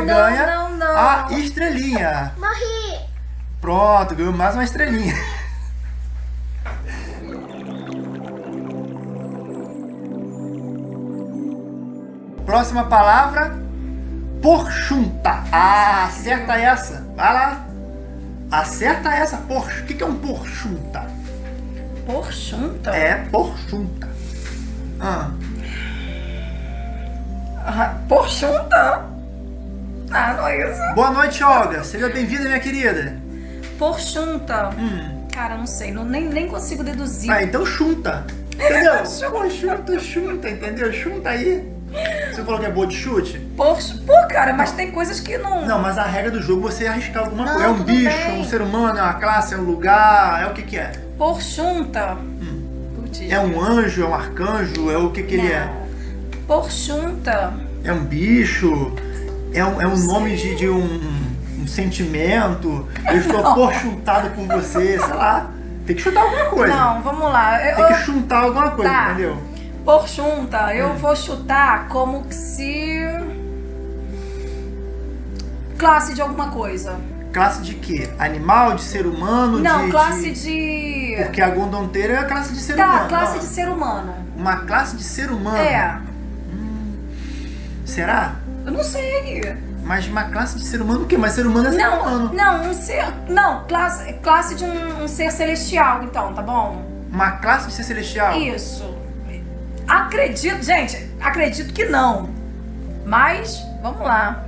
você não, ganha não, não. a estrelinha. Morri. Pronto, ganhou mais uma estrelinha. Próxima palavra, porchunta. Ah, acerta essa. Vai lá. Acerta essa, porch. O que que é um porchunta? Porchunta? É porchunta. Ah, Ah, Porchunta? Ah, não é isso. boa noite, Olga. Seja bem-vinda, minha querida. Porchunta. Hum. Cara, não sei, não, nem, nem consigo deduzir. Ah, então chunta. Entendeu? Chunta. Pô, chunta, chunta, entendeu? Chunta aí. Você falou que é boa de chute? Porch... Pô, cara, mas tem coisas que não... Não, mas a regra do jogo é você arriscar alguma Não, coisa. É um bicho, é um ser humano, é uma classe, é um lugar, é o que que é? Porchunta. Putz. É um anjo, é um arcanjo, é o que que ele é? Não. Porchunta. É um bicho, é um, é um nome de, de um, um sentimento. Eu estou porchuntado por você, sei lá. Tem que chutar alguma coisa. Não, vamos lá. Eu, Tem que chuntar alguma coisa, Tá. entendeu? Porchunta, eu Hum. vou chutar como se... Classe de alguma coisa. Classe de quê? Animal, de ser humano? Não, de, classe de... de... Porque a gondonteira é a classe de ser Tá, humano. classe não. de ser humano. Uma classe de ser humano. É, Será? Eu não sei. Mas uma classe de ser humano o quê? Mas ser humano é ser Não, humano. não, um ser... Não, classe, classe de um, um ser celestial, então, tá bom? Uma classe de ser celestial? Isso. Acredito, gente, acredito que não. Mas, vamos lá.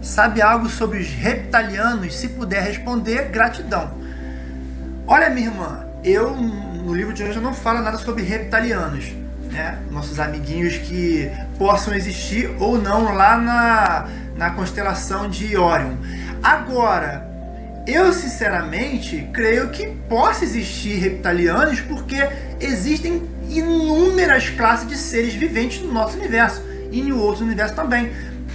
Sabe algo sobre os reptilianos? Se puder responder, gratidão. Olha, minha irmã, eu no livro de hoje não falo nada sobre reptilianos, né? Nossos amiguinhos que possam existir ou não lá na, na constelação de Orion. Agora, eu sinceramente creio que possa existir reptilianos porque existem inúmeras classes de seres viventes no nosso universo e em outros universos também.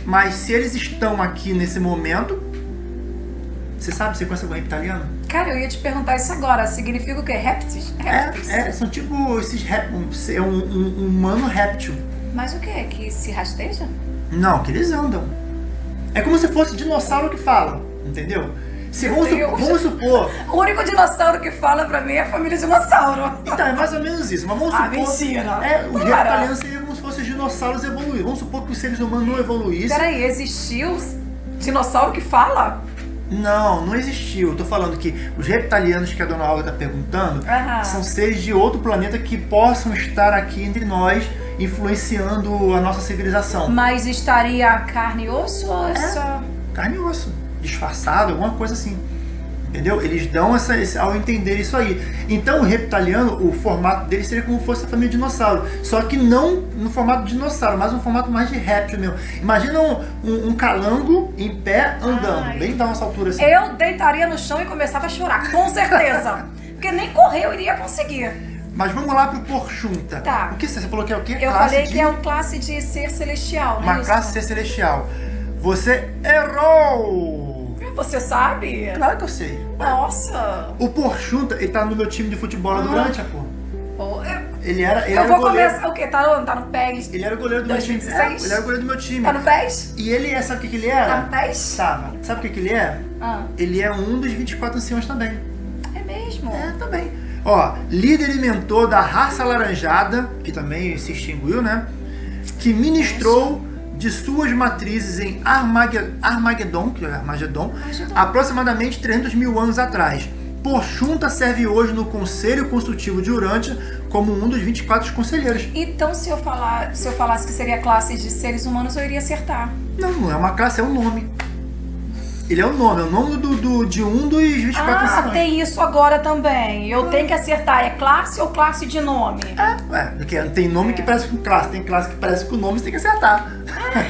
Mas se eles estão aqui nesse momento, você sabe, você conhece algum reptiliano? Cara, eu ia te perguntar isso agora. Significa o quê? Répteis? Répteis? É, é, são tipo esses rép, um, é um, um- um humano réptil. Mas o quê? Que se rasteja? Não, que eles andam. É como se fosse dinossauro que fala, entendeu? Se vamos, vamos supor. O único dinossauro que fala pra mim é a família dinossauro. Então, é mais ou menos isso. Mas vamos Ah, supor. mentira. É, os Para. reptilianos seriam como se fossem os dinossauros evoluídos. Vamos supor que os seres humanos não evoluíssem. Peraí, existiu dinossauro que fala? Não, não existiu. Eu tô falando que os reptilianos que a dona Olga tá perguntando Aham. são seres de outro planeta que possam estar aqui entre nós, influenciando a nossa civilização. Mas estaria carne e osso ou é É. só... Carne e osso, disfarçado, alguma coisa assim. Entendeu? Eles dão essa, esse, ao entender isso aí. Então o reptiliano, o formato dele seria como se fosse a família dinossauro. Só que não no formato de dinossauro, mas um formato mais de réptil mesmo. Imagina um, um- um calango em pé andando, Ai. bem da nossa altura assim. Eu deitaria no chão e começava a chorar, com certeza. Porque nem correr eu iria conseguir. Mas vamos lá pro porchunta. Tá. O que você você falou que é o quê? Eu Classe falei de- que é uma classe de ser celestial, né? Uma classe ser celestial. Você errou! Você sabe? Claro que eu sei. Nossa. O Porchunta, ele tá no meu time de futebol lá do Ah. Grande, pô. Pô, eu, Ele era, ele eu era vou goleiro. começar... O quê? Tá no, tá no PES? Ele era o goleiro do meu time. 2016? É, ele era o goleiro do meu time. Tá no PES? E ele é, sabe o que, que ele Tá era? no PES? Tava. Sabe o que, que ele é? Ah, Ele é um dos 24 anciãos também. é mesmo? É, também. Ó, líder e mentor da raça alaranjada, que também se extinguiu, né? Que ministrou de suas matrizes em Armage- Armagedon, que é Armagedon, Armagedon. aproximadamente 300 mil anos atrás. Porchunta serve hoje no Conselho Consultivo de Urântia como um dos 24 conselheiros. Então, se eu, falar, se eu falasse que seria classe de seres humanos, eu iria acertar. Não, não é uma classe, é um nome. Ele é o nome, é o nome do, do- de um dos 24 Ah, tem isso agora também. Eu tenho que acertar. É classe ou classe de nome? É, ué, porque tem nome que parece com classe, tem classe que parece com nome, você tem que acertar.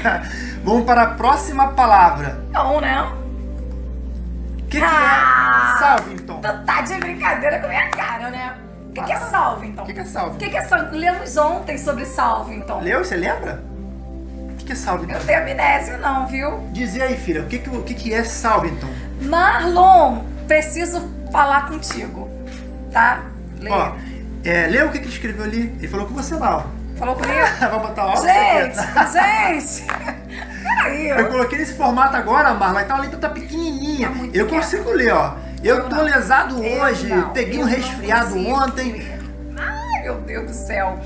Vamos para a próxima palavra. Não, né? O que, que Ah! é Salvington? Tu tá de brincadeira com a minha cara, né? O que, que é Salvington? O que, que é O Salvington? que, que é Salvington? Lemos ontem sobre Salvington. Leu? Você lembra? Que, é Salvington? Eu tenho amnésia não, viu? Dizer aí, filha, o que, que, o que, que é Salvington? Marlon, preciso falar contigo. Tá? Lê. Ó, é, lê o que, que ele escreveu ali. Ele falou com você lá, ó. Falou comigo? Vai botar óculos? Gente, gente. Peraí. Eu coloquei nesse formato agora, Marla, então a letra tá pequenininha. Tá eu consigo ler, ó. Eu, Eu tô não. lesado Eu hoje, não, peguei eu um resfriado ontem. ler. Ai, meu Deus do céu.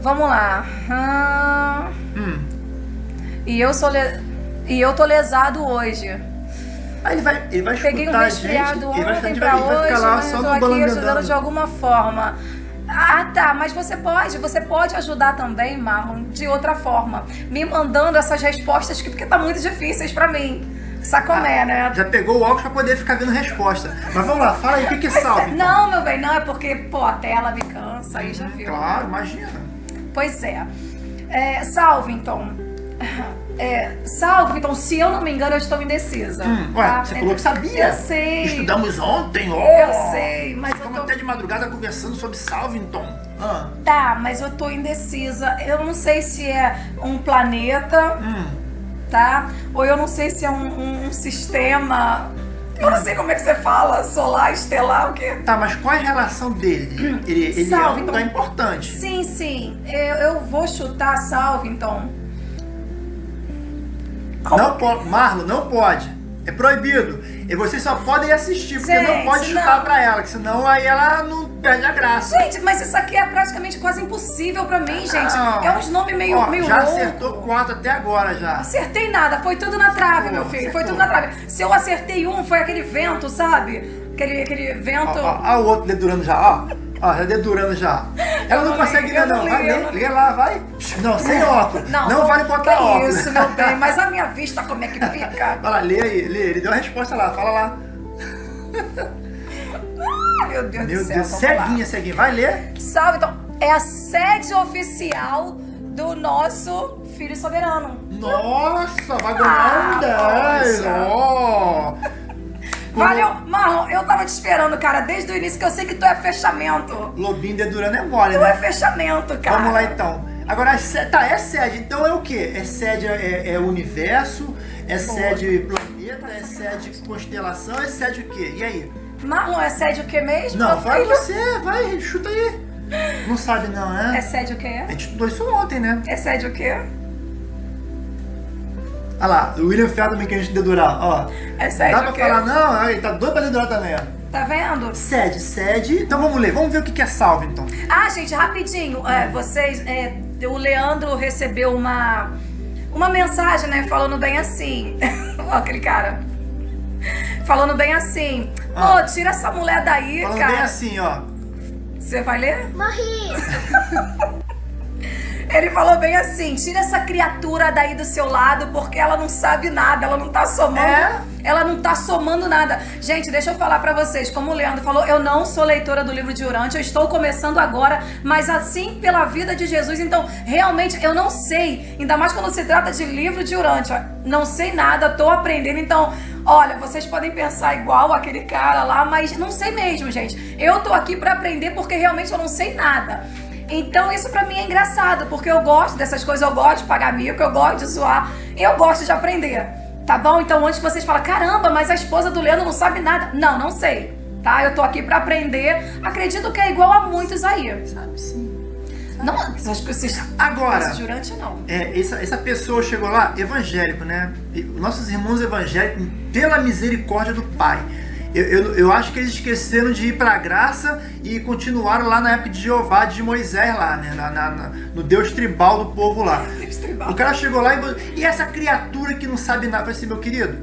Vamos lá. Ah, Hum. E eu sou le- e eu tô lesado hoje. Aí ele vai, ele vai escutar Peguei um resfriado ele vai, ontem ficar- ele pra vai hoje, ficar lá mas só eu tô aqui ajudando de alguma forma. Ah, tá, mas você pode, você pode ajudar também, Marlon, de outra forma, me mandando essas respostas que porque tá muito difíceis pra mim. Sacomé, né? Já pegou o óculos pra poder ficar vendo resposta. Mas vamos lá, fala aí, o que, que é salve? então? Não, meu bem, não, é porque, pô, a tela me cansa, aí já viu. Claro, imagina. Pois é. é Salvington. É, Salvington, se eu não me engano, eu estou indecisa. Hum, ué, tá? você falou que sabia. Eu sei. Estudamos ontem, ó. Eu sei, mas eu Ficamos tô... até de madrugada conversando sobre Salvington. Ah, Tá, mas eu tô indecisa. Eu não sei se é um planeta, hum. tá? Ou eu não sei se é um, um- um sistema. Eu não sei como é que você fala, solar, estelar, o quê? Tá, mas qual é a relação dele? Ele, ele é um Salvington. lugar importante. Sim, sim. Eu, eu vou chutar Salvington. Não pode. Marlon, não pode. É proibido. E vocês só podem assistir, porque não Gente, pode chutar não. pra ela, que senão aí ela não perde a graça. Gente, mas isso aqui é praticamente quase impossível pra mim, gente. Não. É uns nomes meio, Ó, meio já louco. acertou quatro até agora já. Acertei nada, foi tudo na trave, Pô, meu filho. Foi acertou. tudo na trave. Se eu acertei um, foi aquele vento, sabe? Aquele, aquele Ó, vento. ó, ó o outro dedurando já, ó. Ó, já dedurando já. Ela não não consegue ler, não não. Vai não li. lê lá, vai. Não, sem óculos. Não, vale botar que óculos. isso, meu bem. Mas a minha vista, como é que fica? Vai lá, lê aí, lê. Ele deu a resposta lá, fala lá. Ai, meu Deus Meu do céu. Deus, ceguinha, ceguinha. Vai ler. Salve, então. É a sede oficial do nosso filho soberano. Nossa, vai ganhar um Ah, 10. poxa. Ó. Valeu, Marlon, eu tava te esperando, cara, desde o início, que eu sei que tu é fechamento. Lobinho dedurando é mole, Tu é né? fechamento, cara. Vamos lá então. Agora, se- tá, é sede. Então é o quê? É sede é, é universo, é sede planeta, é sede constelação, é sede o quê? E aí? Marlon, é sede o que mesmo? Não, vai filho? você, vai, chuta aí. Não sabe não, É né? sede o quê? A gente estudou isso ontem, né? É sede o quê? Olha lá, o William Feldman que a gente dedurar, ó. É sede Dá pra quê? falar não? Aí tá doido pra dedurar também, ó. Tá vendo? Sede, sede. Então vamos ler, vamos ver o que que é salve então. Ah, gente, rapidinho. É, vocês, é, o Leandro recebeu uma, uma mensagem, né? Falando bem assim. Ó, aquele cara. Falando bem assim. Ô, Ah. tira essa mulher daí, Falando cara. bem assim, ó. Você vai ler? Morri! Ele falou bem assim: tira essa criatura daí do seu lado, porque ela não sabe nada, ela não tá somando. É? Ela não tá somando nada. Gente, deixa eu falar pra vocês, como o Leandro falou, eu não sou leitora do livro de Urante, eu estou começando agora, mas assim pela vida de Jesus, então realmente eu não sei, ainda mais quando se trata de livro de Urante, ó, não sei nada, tô aprendendo, então, olha, vocês podem pensar igual aquele cara lá, mas não sei mesmo, gente. Eu tô aqui pra aprender porque realmente eu não sei nada. Então isso pra mim é engraçado, porque eu gosto dessas coisas, eu gosto de pagar mico, eu gosto de zoar, eu gosto de aprender. Tá bom? Então antes que vocês falem, caramba, mas a esposa do Leandro não sabe nada. Não, não sei. Tá? Eu tô aqui pra aprender. Acredito que é igual a muitos aí. Sabe sim. Não, essas coisas. Agora, Esse jurante não. É, essa, essa pessoa chegou lá, evangélico, né? Nossos irmãos evangélicos, pela misericórdia do Pai. Eu, eu, eu acho que eles esqueceram de ir para a graça e continuaram lá na época de Jeová, de Moisés lá, né? Na, na- na- no Deus tribal do povo lá. O cara chegou lá e, e essa criatura que não sabe nada, falei assim, meu querido,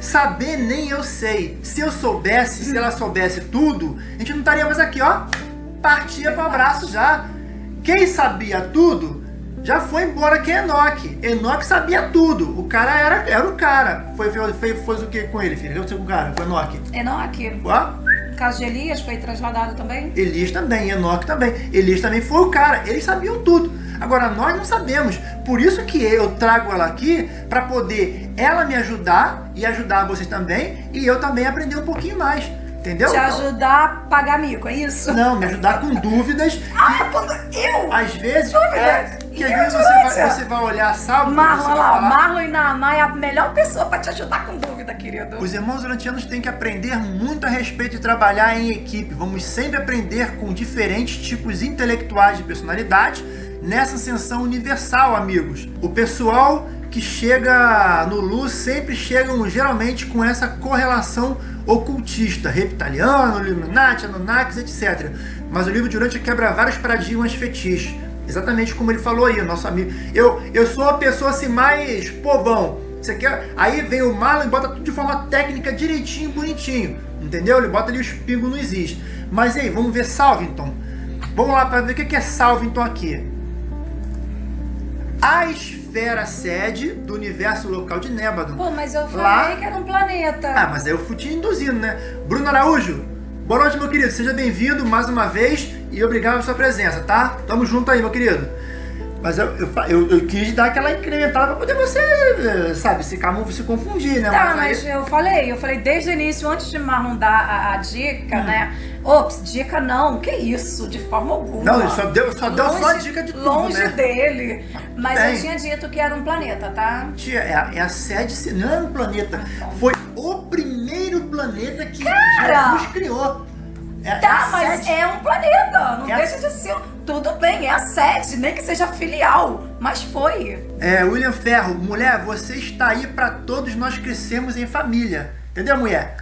saber nem eu sei. Se eu soubesse, se ela soubesse tudo, a gente não estaria mais aqui, ó. Partia para abraço já. Quem sabia tudo já foi embora que é Enoque. Enoque sabia tudo. O cara era, era o cara. Foi, foi, foi, foi o que com ele, filho? O que aconteceu com o cara? Com Enoque? Enoque. Ó, O caso de Elias foi trasladado também? Elias também, Enoque também. Elias também foi o cara. Eles sabiam tudo. Agora nós não sabemos. Por isso que eu trago ela aqui para poder ela me ajudar e ajudar vocês também e eu também aprender um pouquinho mais. Entendeu? Te ajudar a pagar mico, é isso? Não, me ajudar com dúvidas Ah, quando eu? Às vezes, Dúvidas. é, que às E vezes você vai, você vai olhar salvo. Marlon, olha lá, Marlon e Naamá é a melhor pessoa pra te ajudar com dúvida, querido. Os irmãos urantianos têm que aprender muito a respeito de trabalhar em equipe. Vamos sempre aprender com diferentes tipos intelectuais de personalidade nessa ascensão universal, amigos. O pessoal que chega no Lu sempre chegam geralmente com essa correlação ocultista, reptiliano, Illuminati, Anunnakis, etc. Mas o livro de Urântia quebra vários paradigmas fetiches. Exatamente como ele falou aí, nosso amigo. Eu, eu sou a pessoa assim mais povão. Você quer? Aí vem o Marlon e bota tudo de forma técnica, direitinho, bonitinho. Entendeu? Ele bota ali os pingos não existe. Mas aí, vamos ver Salvington. Vamos lá para ver o que é Salvington aqui. A esfera sede do universo local de Nébado. Pô, mas eu falei Lá- que era um planeta. Ah, mas aí eu fui te induzindo, né? Bruno Araújo, boa noite, meu querido. Seja bem-vindo mais uma vez e obrigado pela sua presença, tá? Tamo junto aí, meu querido. Mas eu, eu, eu- eu quis dar aquela incrementada pra poder você, eh, sabe, se, camu- se confundir, né? Tá, aí- mas eu falei, eu falei desde o início, antes de Marlon dar a, a dica, Hum. né? Ops, dica não, que isso, de forma alguma. Não, ele só deu, só deu só a dica de tudo, Longe né? dele. Mas Bem. eu tinha dito que era um planeta, tá? Tia, é a, é a sede, se- não é um planeta. Foi o primeiro planeta que Cara! Jesus criou. É, é Tá, a mas é um planeta. Não É a- deixa de ser. Tudo bem, é a sede, nem que seja filial. Mas foi. É, William Ferro, mulher, você está aí pra todos nós crescermos em família. Entendeu, mulher?